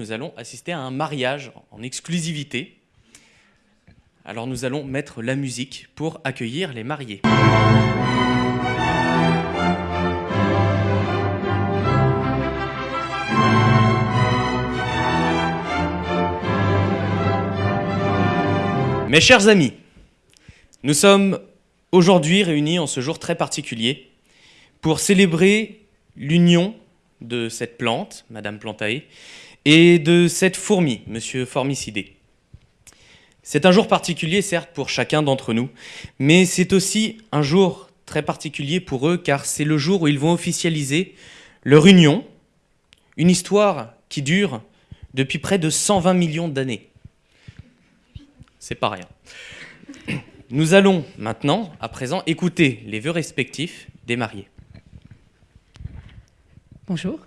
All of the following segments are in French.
nous allons assister à un mariage en exclusivité. Alors nous allons mettre la musique pour accueillir les mariés. Mes chers amis, nous sommes aujourd'hui réunis en ce jour très particulier pour célébrer l'union de cette plante, Madame Plantae, et de cette fourmi, Monsieur Formicidé. C'est un jour particulier, certes, pour chacun d'entre nous, mais c'est aussi un jour très particulier pour eux, car c'est le jour où ils vont officialiser leur union, une histoire qui dure depuis près de 120 millions d'années c'est pas rien. Nous allons maintenant, à présent, écouter les vœux respectifs des mariés. Bonjour.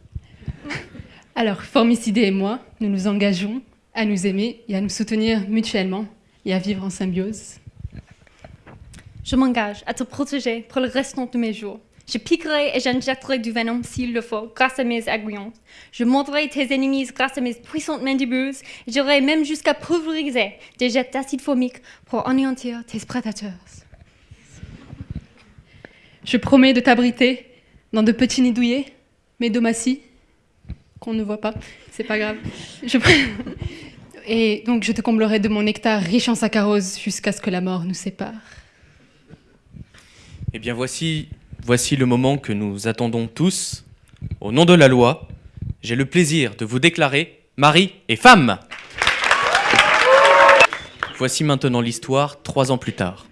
Alors, Formicide et moi, nous nous engageons à nous aimer et à nous soutenir mutuellement et à vivre en symbiose. Je m'engage à te protéger pour le restant de mes jours. Je piquerai et j'injecterai du venin s'il le faut, grâce à mes aiguillons. Je mordrai tes ennemis grâce à mes puissantes mandibules. J'irai même jusqu'à pulvériser des jets d'acide formique pour anéantir tes prédateurs. Je promets de t'abriter dans de petits nids mes domaties, qu'on ne voit pas, c'est pas grave. Je Et donc je te comblerai de mon nectar riche en saccharose jusqu'à ce que la mort nous sépare. Eh bien voici Voici le moment que nous attendons tous. Au nom de la loi, j'ai le plaisir de vous déclarer mari et femme. Voici maintenant l'histoire trois ans plus tard.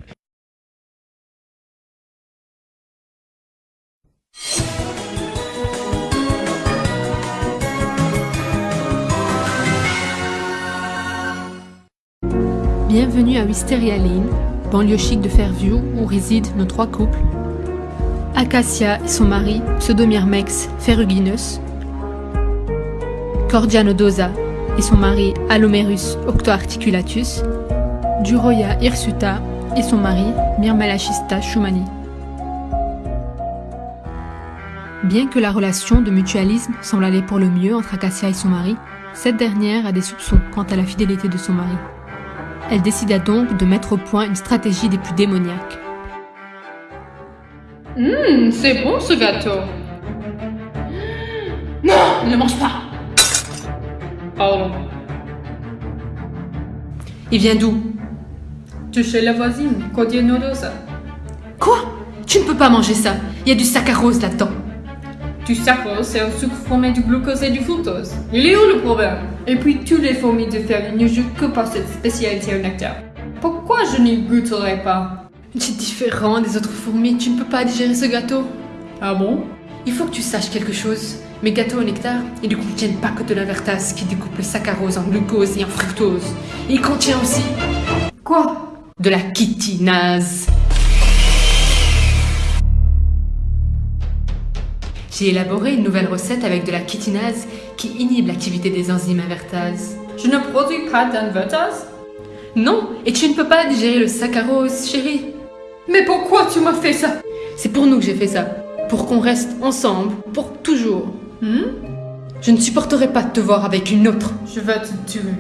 Bienvenue à Wisteria Lane, banlieue chic de Fairview où résident nos trois couples Acacia et son mari, Pseudomyrmex ferruginus, Cordianodosa et son mari, Alomerus octoarticulatus, Duroya hirsuta et son mari, Myrmelachista schumani. Bien que la relation de mutualisme semble aller pour le mieux entre Acacia et son mari, cette dernière a des soupçons quant à la fidélité de son mari. Elle décida donc de mettre au point une stratégie des plus démoniaques. Hum, c'est bon ce gâteau. Non, ne mange pas. Pardon. Il vient d'où? De chez la voisine, Codianodosa. Quoi? Tu ne peux pas manger ça. Il y a du saccharose là-dedans. Du saccharose, c'est un sucre formé du glucose et du fructose. Il est où le problème? Et puis, tous les fourmis de ferme ne jouent que par cette spécialité au nectar. Pourquoi je n'y goûterais pas? Tu es différent des autres fourmis, tu ne peux pas digérer ce gâteau. Ah bon? Il faut que tu saches quelque chose. Mes gâteaux au nectar, ils ne contiennent pas que de la vertase qui découpe le saccharose en glucose et en fructose. Il contient aussi... Quoi? De la chitinase. J'ai élaboré une nouvelle recette avec de la chitinase qui inhibe l'activité des enzymes invertases. Je ne produis pas d'invertase Non, et tu ne peux pas digérer le saccharose, chérie. Mais pourquoi tu m'as fait ça? C'est pour nous que j'ai fait ça. Pour qu'on reste ensemble, pour toujours. Hmm? Je ne supporterai pas de te voir avec une autre. Je vais te tuer.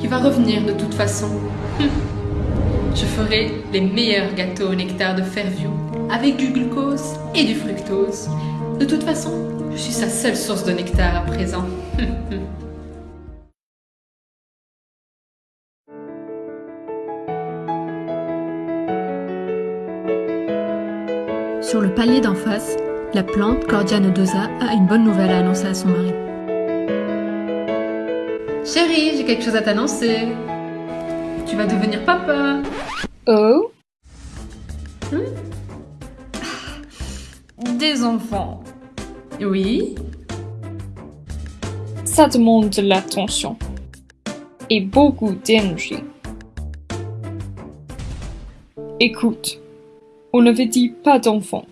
Il va revenir de toute façon. Je ferai les meilleurs gâteaux au nectar de Fairview, avec du glucose et du fructose. De toute façon, je suis sa seule source de nectar à présent. Sur le palier d'en face, la plante Cordia nodosa a une bonne nouvelle à annoncer à son mari. Chérie, j'ai quelque chose à t'annoncer. Tu vas devenir papa. Oh? Hmm? Des enfants. Oui Ça demande de l'attention. Et beaucoup d'énergie. Écoute, on n'avait dit pas d'enfants.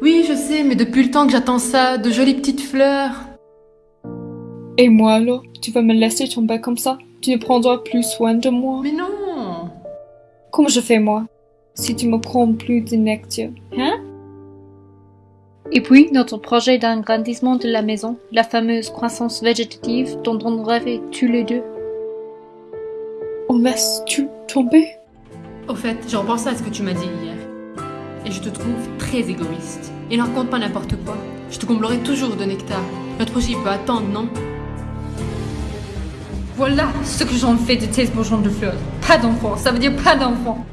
Oui, je sais, mais depuis le temps que j'attends ça, de jolies petites fleurs. Et moi alors Tu vas me laisser tomber comme ça? Tu ne prendras plus soin de moi? Mais non Comment je fais moi? Si tu me prends plus de nectar Hein? Et puis, notre projet d'agrandissement de la maison, la fameuse croissance végétative dont on rêvait tous les deux. On laisse tout tomber Au fait, je repense à ce que tu m'as dit hier. Et je te trouve très égoïste. Et ne raconte pas n'importe quoi. Je te comblerai toujours de nectar. Notre projet peut attendre, non? Voilà ce que j'en fais de tes bourgeons de fleurs. Pas d'enfant, ça veut dire pas d'enfant.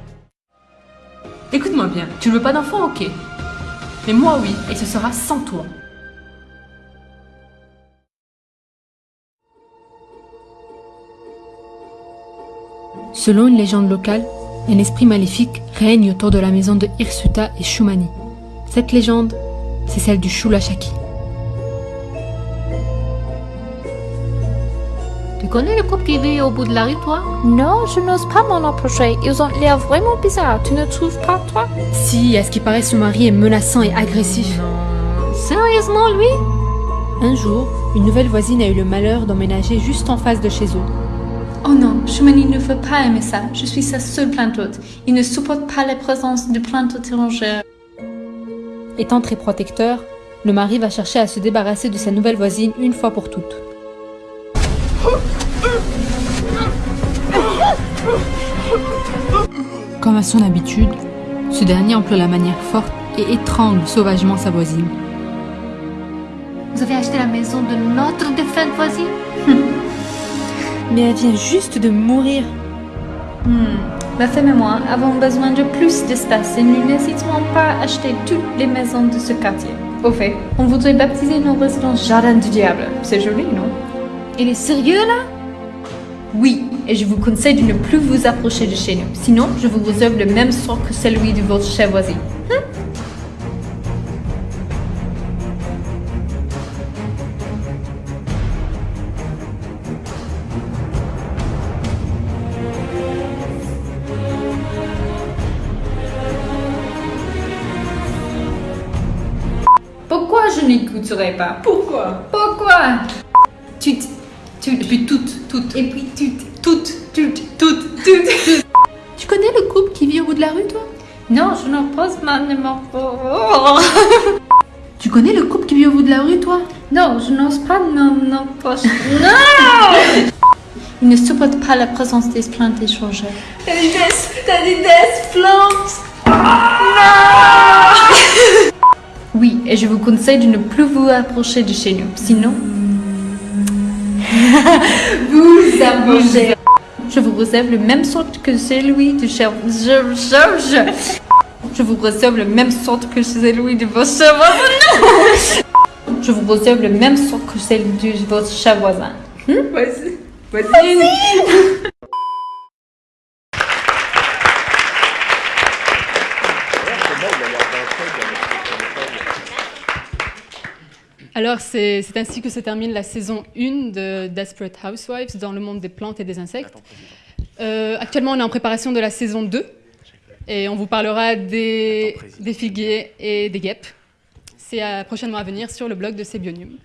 Écoute-moi bien, tu ne veux pas d'enfant, ok. Mais moi oui, et ce sera sans toi. Selon une légende locale, un esprit maléfique règne autour de la maison de Hirsuta et Shumani. Cette légende, c'est celle du Shulashaki. Tu connais le couple qui vit au bout de la rue, toi? Non, je n'ose pas m'en approcher. Ils ont l'air vraiment bizarres. Tu ne trouves pas, toi? Si, à ce qui paraît, son mari est menaçant et agressif. Sérieusement, lui? Un jour, une nouvelle voisine a eu le malheur d'emménager juste en face de chez eux. Oh non, Shumani ne veut pas aimer ça. Je suis sa seule plante hôte. Il ne supporte pas la présence de plantes étrangères. Étant très protecteur, le mari va chercher à se débarrasser de sa nouvelle voisine une fois pour toutes. Comme à son habitude, ce dernier emploie la manière forte et étrangle sauvagement sa voisine. Vous avez acheté la maison de notre défunte voisine? Mais elle vient juste de mourir. Hmm. Ma femme et moi avons besoin de plus d'espace et nous n'hésiterons pas à acheter toutes les maisons de ce quartier. Au fait, on voudrait baptiser nos résidences Jardin du Diable. C'est joli, non? Il est sérieux, là? Oui, et je vous conseille de ne plus vous approcher de chez nous. Sinon, je vous réserve le même sort que celui de votre chère voisine. Pourquoi je n'écouterai pas? Pourquoi? Pourquoi? Toutes, et puis toutes, toutes, et puis toutes, toutes, toutes, toutes, toutes. Tu connais le couple qui vit au bout de la rue, toi? Non, je n'oppose pas ne m'en- Tu connais le couple qui vit au bout de la rue, toi? Non, je n'ose pas m'en approcher. Non Il ne supporte pas la présence des plantes échangées. T'as des des, t'as des des plantes Oui, et je vous conseille de ne plus vous approcher de chez nous. Sinon, Vous approchez je vous réserve le même sort que celui de cher... Je, je, vous réserve le même sort que celui de votre voisin. Je vous réserve le même sort que celui de votre cher voisin. Vas-y. Vas-y Alors, c'est ainsi que se termine la saison 1 de Desperate Housewives dans le monde des plantes et des insectes. Euh, actuellement, on est en préparation de la saison 2 et on vous parlera des, des figuiers et des guêpes. C'est prochainement à venir sur le blog de Sebionium.